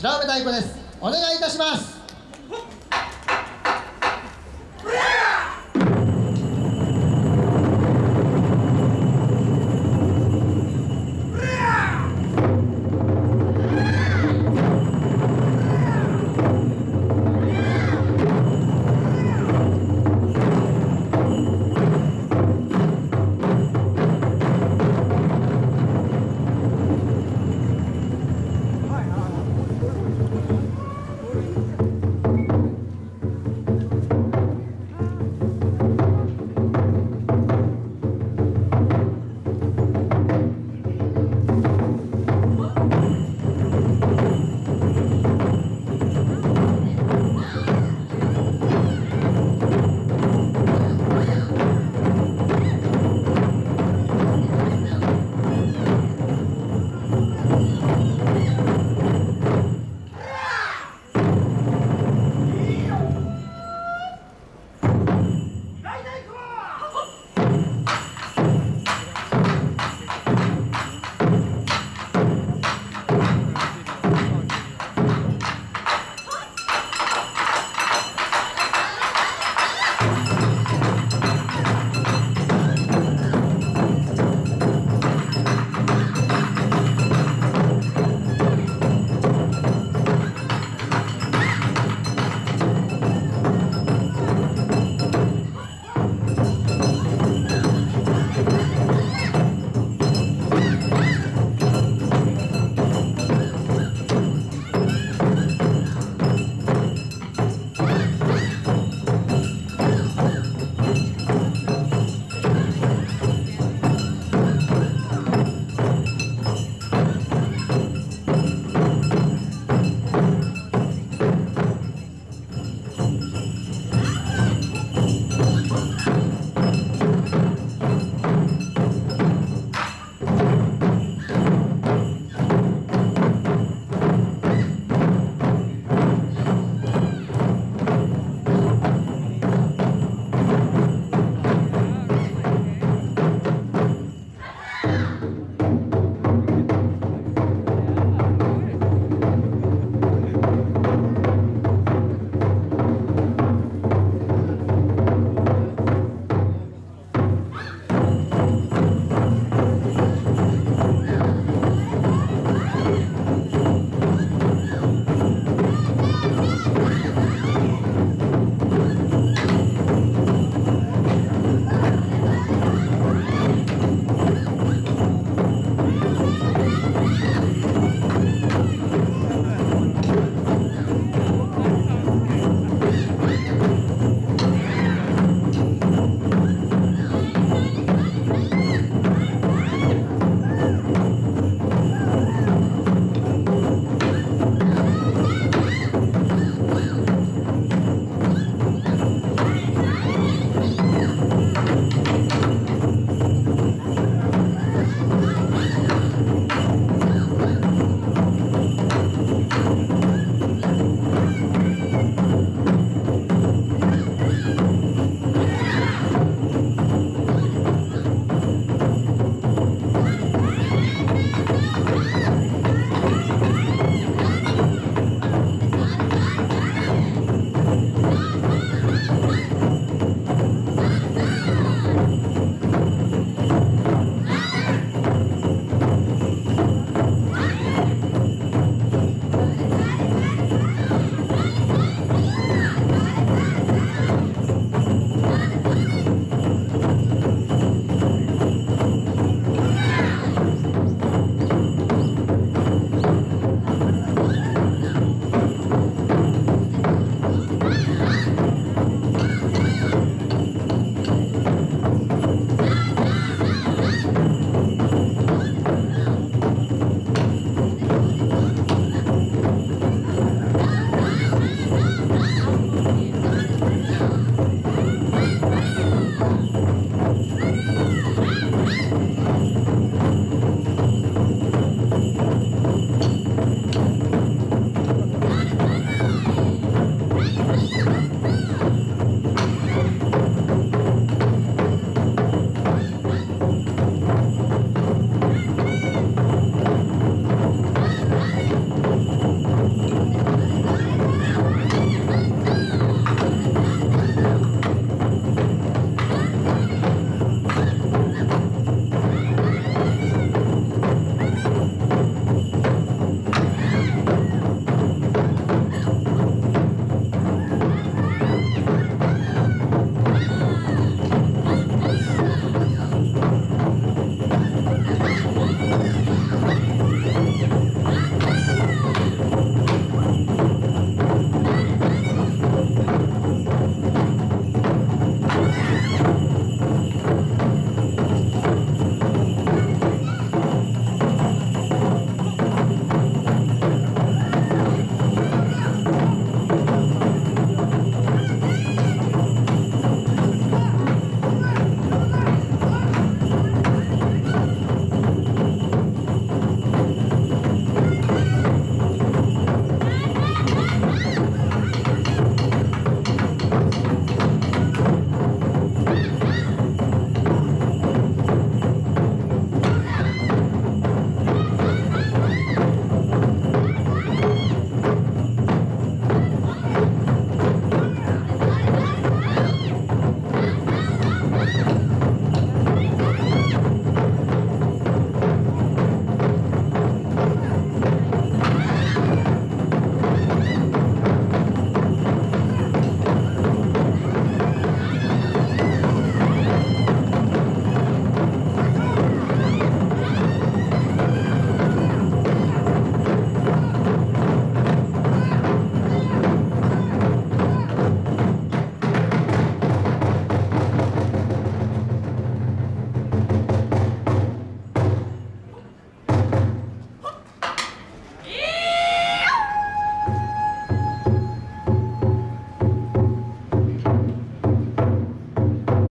白梅太鼓です。お願いいたします。